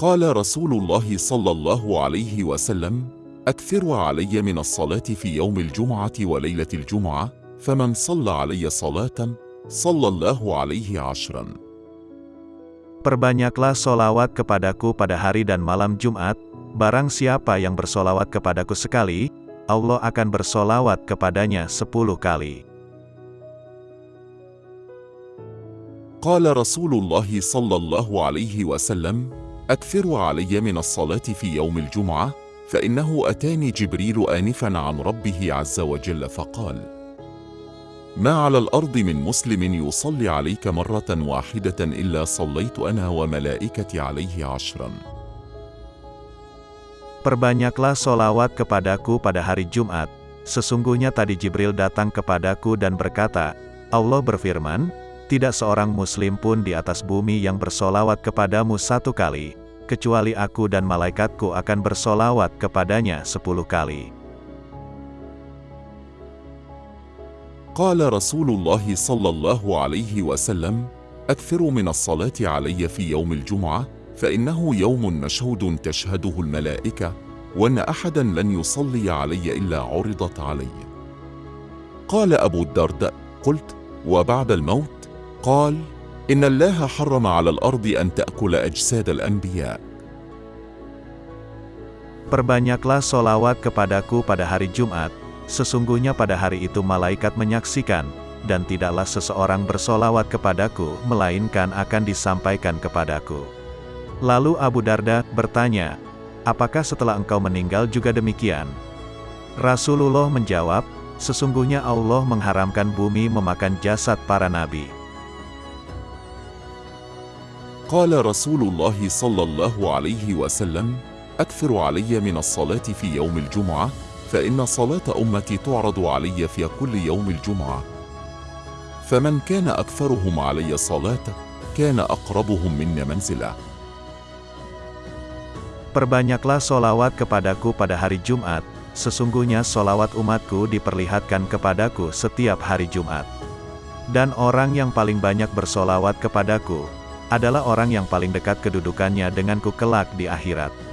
قال رسول الله صلى الله عليه وسلم اكثروا علي من الصلاه في يوم الجمعه وليله الجمعه فمن صلى علي صلاه صلى الله عليه عشرا Perbanyaklah solawat kepadaku pada hari dan malam Jumat, barang siapa yang bersolawat kepadaku sekali, Allah akan bersolawat kepadanya sepuluh kali. قال رسول الله صلى الله عليه وسلم اكثروا علي من الصلاة في يوم الجمعة فإنه أتاني جبريل انفا عن ربه عز وجل فقال ما على الأرض من مسلم يصلي عليك مرة واحدة إلا صليت أنا وملائكتي عليه عشرا Perbanyaklah solawat kepadaku pada hari Jumat. Sesungguhnya tadi Jibril datang kepadaku dan berkata, Allah berfirman, tidak seorang muslim pun di atas bumi yang bersolawat kepadamu satu kali, kecuali aku dan malaikatku akan bersolawat kepadanya sepuluh kali. قال رسول الله صلى الله عليه وسلم اكثروا من الصلاه علي في يوم الجمعه فانه يوم مشهود تشهده الملائكه وان احدا لن يصلي علي الا عرضت علي قال ابو الدرداء قلت وبعد الموت قال ان الله حرم على الارض ان تاكل اجساد الانبياء Perbanyaklah solawat kepadaku pada hari Jumat, sesungguhnya pada hari itu malaikat menyaksikan, dan tidaklah seseorang bersolawat kepadaku, melainkan akan disampaikan kepadaku. Lalu Abu Darda bertanya, apakah setelah engkau meninggal juga demikian? Rasulullah menjawab, sesungguhnya Allah mengharamkan bumi memakan jasad para nabi. قال رسول الله صلى الله عليه وسلم اكثر علي من الصلاه في يوم الجمعه فان صلاه امتي تعرض علي في كل يوم الجمعه فمن كان اكثرهم علي صلاه كان اقربهم مني منزله Perbanyaklah solawat kepadaku pada hari Jumat, sesungguhnya solawat umatku diperlihatkan kepadaku setiap hari Jumat. Dan orang yang paling banyak bersolawat kepadaku, adalah orang yang paling dekat kedudukannya denganku kelak di akhirat.